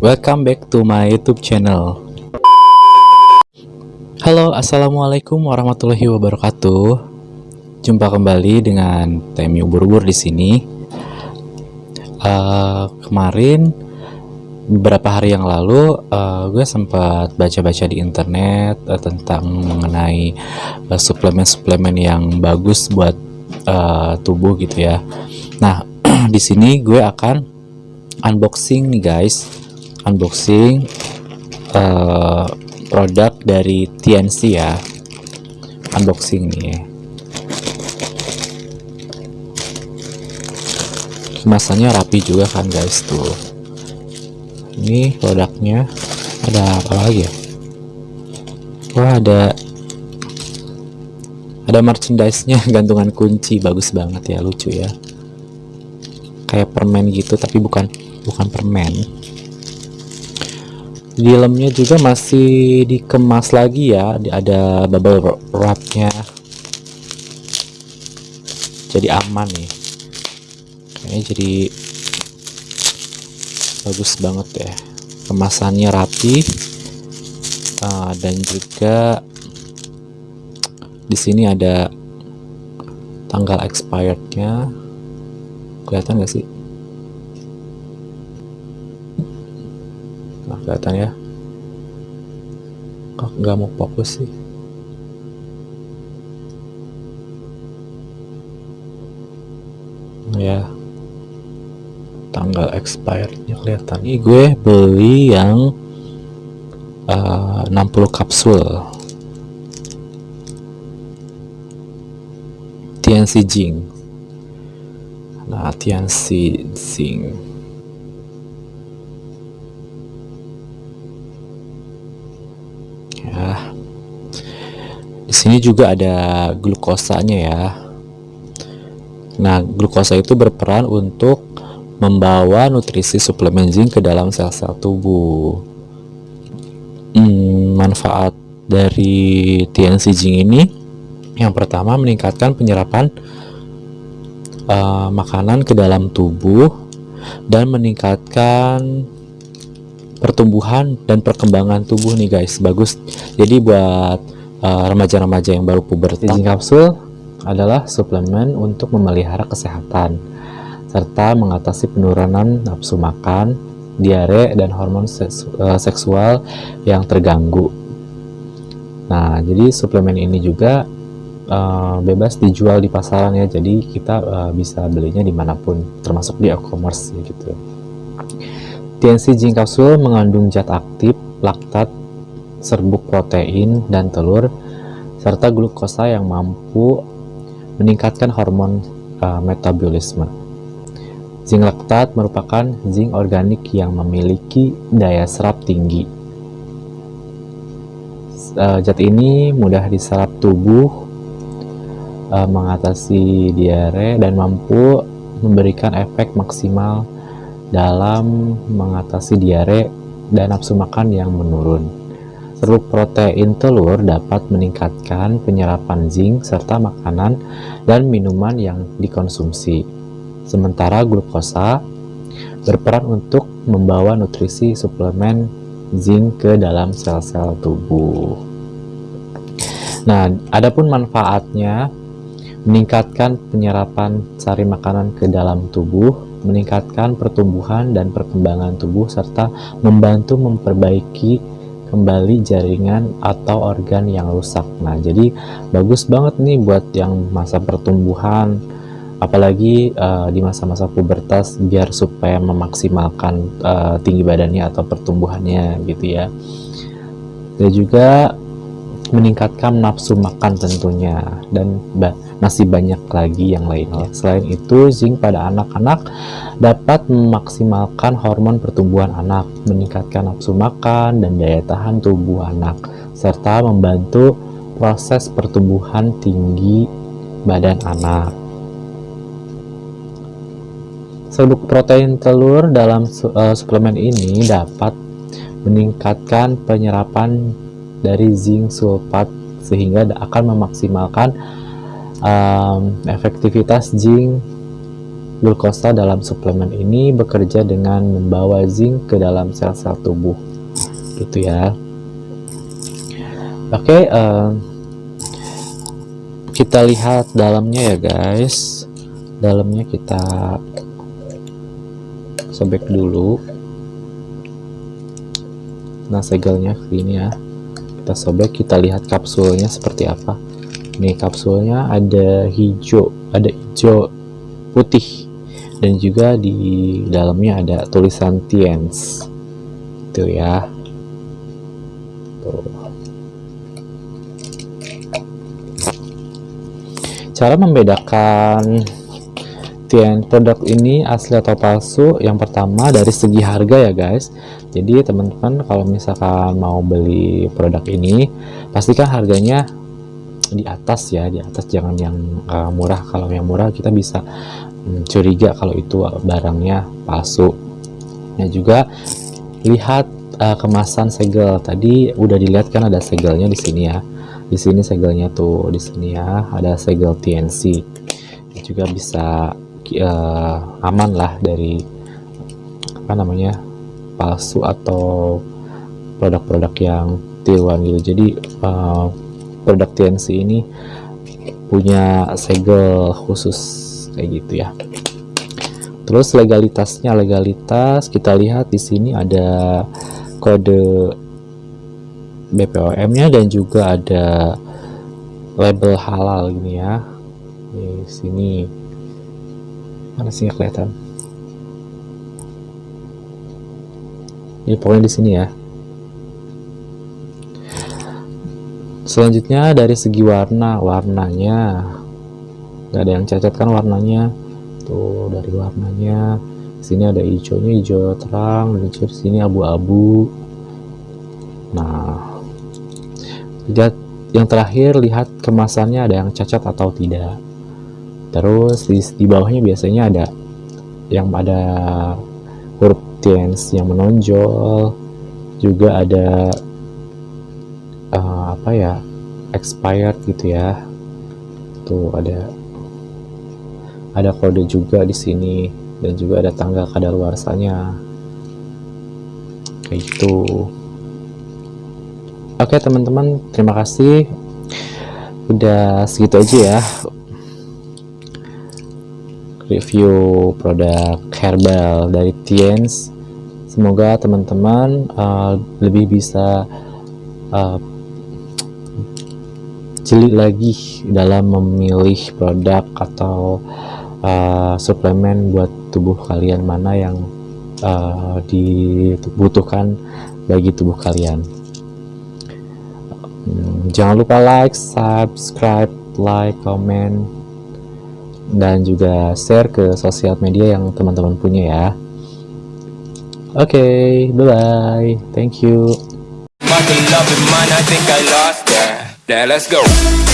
Welcome back to my YouTube channel. Halo, assalamualaikum warahmatullahi wabarakatuh. Jumpa kembali dengan Temi Ubur-ubur di sini. Uh, kemarin beberapa hari yang lalu uh, gue sempat baca-baca di internet uh, tentang mengenai suplemen-suplemen uh, yang bagus buat uh, tubuh gitu ya. Nah, di sini gue akan unboxing nih guys, unboxing uh, produk dari TNC ya, unboxing nih. Kemasannya rapi juga kan guys tuh. Ini produknya ada apa lagi ya? Wah ada ada merchandise-nya. Gantungan kunci bagus banget ya lucu ya. Kayak permen gitu tapi bukan bukan permen di dalamnya juga masih dikemas lagi ya. Ada bubble wrapnya. Jadi aman nih. Kayaknya jadi bagus banget ya. Kemasannya rapi. Uh, dan juga di sini ada tanggal expirednya. Kelihatan gak sih kelihatan ya. Kok nggak mau fokus sih? Ya. Tanggal expirednya kelihatan. Ini gue beli yang uh, 60 kapsul. TNC Jing. Nah TNC Jing di sini juga ada glukosanya ya. Nah glukosa itu berperan untuk membawa nutrisi suplemen zinc ke dalam sel-sel tubuh. Hmm, manfaat dari TNC zinc ini yang pertama meningkatkan penyerapan uh, makanan ke dalam tubuh dan meningkatkan pertumbuhan dan perkembangan tubuh nih guys. Bagus. Jadi buat remaja-remaja uh, yang baru pubertas zinc kapsul adalah suplemen untuk memelihara kesehatan serta mengatasi penurunan nafsu makan, diare, dan hormon eh, seksual yang terganggu. Nah, jadi suplemen ini juga uh, bebas dijual di pasaran ya, jadi kita uh, bisa belinya di mana pun, termasuk di e-commerce ya gitu. TNC Zinc Capsule mengandung zat aktif, laktat, serbuk protein, dan telur, serta glukosa yang mampu meningkatkan hormon uh, metabolisme. Zinc laktat merupakan zinc organik yang memiliki daya serap tinggi. Uh, zat ini mudah diserap tubuh, uh, mengatasi diare, dan mampu memberikan efek maksimal dalam mengatasi diare dan nafsu makan yang menurun. Serbuk protein telur dapat meningkatkan penyerapan zinc serta makanan dan minuman yang dikonsumsi. Sementara glukosa berperan untuk membawa nutrisi suplemen zinc ke dalam sel-sel tubuh. Nah, adapun manfaatnya meningkatkan penyerapan sari makanan ke dalam tubuh, meningkatkan pertumbuhan dan perkembangan tubuh serta membantu memperbaiki kembali jaringan atau organ yang rusak. Nah, jadi bagus banget nih buat yang masa pertumbuhan apalagi uh, di masa-masa pubertas biar supaya memaksimalkan uh, tinggi badannya atau pertumbuhannya gitu ya dan juga meningkatkan nafsu makan tentunya dan ba masih banyak lagi yang lainnya. Selain itu zinc pada anak-anak dapat memaksimalkan hormon pertumbuhan anak meningkatkan nafsu makan dan daya tahan tubuh anak serta membantu proses pertumbuhan tinggi badan anak. Serbuk protein telur dalam uh, suplemen ini dapat meningkatkan penyerapan dari zinc sulfat sehingga akan memaksimalkan um, efektivitas zinc glukosa dalam suplemen ini bekerja dengan membawa zinc ke dalam sel-sel tubuh. Gitu ya. Oke okay, uh, kita lihat dalamnya ya guys. Dalamnya kita sobek dulu. Nah segelnya ini ya. Kita sobek kita lihat kapsulnya seperti apa nih kapsulnya ada hijau ada hijau putih. Dan juga di dalamnya ada tulisan Tiens. Itu ya. Tuh. Cara membedakan Tien produk ini asli atau palsu yang pertama dari segi harga ya guys. Jadi teman-teman kalau misalkan mau beli produk ini pastikan harganya di atas ya di atas jangan yang uh, murah. Kalau yang murah kita bisa um, curiga kalau itu barangnya palsu. Nah juga lihat uh, kemasan segel. Tadi udah dilihat kan ada segelnya di sini ya. Di sini segelnya tuh di sini ya ada segel TNC juga bisa uh, aman lah dari apa namanya palsu atau produk-produk yang tiruan gitu. Jadi uh, produk TNC ini punya segel khusus kayak gitu ya. Terus legalitasnya legalitas kita lihat di sini ada kode BPOM nya dan juga ada label halal gini ya. Di sini. Mana sih kelihatan? Ini pokoknya di sini ya selanjutnya dari segi warna warnanya. Nggak ada yang cacat kan warnanya? Tuh dari warnanya. Sini ada hijaunya hijau terang dan di sini abu-abu. Nah lihat yang terakhir lihat kemasannya ada yang cacat atau tidak. Terus di, di bawahnya biasanya ada yang ada huruf tense yang menonjol. Juga ada uh, apa ya expired gitu ya. Tuh ada ada kode juga di sini dan juga ada tanggal kadaluarsanya. Kayak gitu. Oke teman-teman terima kasih. Udah segitu aja ya. Review produk herbal dari Tiens. Semoga teman-teman uh, lebih bisa uh, jeli lagi dalam memilih produk atau uh, suplemen buat tubuh kalian. Mana yang uh, dibutuhkan bagi tubuh kalian. Hmm, jangan lupa like subscribe like comment dan juga share ke sosial media yang teman-teman punya ya. Oke okay, bye bye thank you let's go